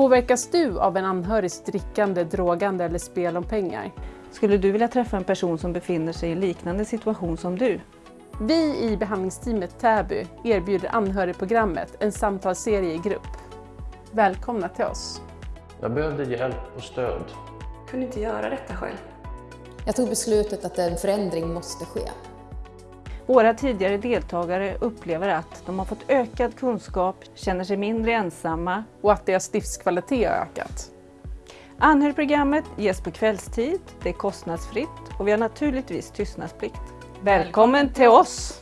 Påverkas du av en anhörigs drickande, drogande eller spel om pengar? Skulle du vilja träffa en person som befinner sig i liknande situation som du? Vi i behandlingsteamet Täby erbjuder anhörigprogrammet, en samtalsserie i grupp. Välkomna till oss! Jag behövde hjälp och stöd. kunde inte göra detta själv. Jag tog beslutet att en förändring måste ske. Våra tidigare deltagare upplever att de har fått ökad kunskap, känner sig mindre ensamma. Och att deras livskvalitet har ökat. Anhörigprogrammet ges på kvällstid, det är kostnadsfritt och vi har naturligtvis tystnadsplikt. Välkommen till oss!